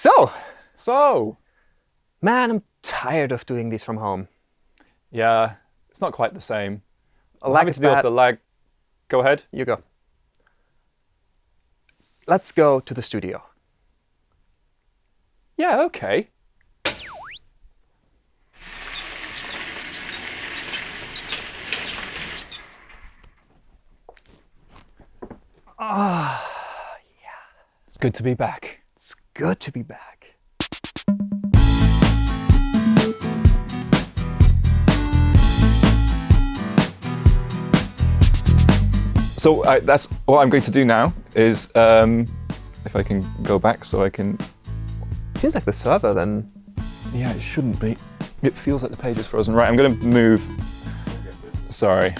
So, So, man, I'm tired of doing this from home. yeah, it's not quite the same. I'm having to deal with the lag. Go ahead. You go. Let's go to the studio. Yeah, okay. Ah, yeah. It's good to be back. Good to be back. So I, that's what I'm going to do now is, um, if I can go back so I can, Seems like the server then. yeah, it shouldn't be. It feels like the page is frozen. Right, I'm going to move. Sorry.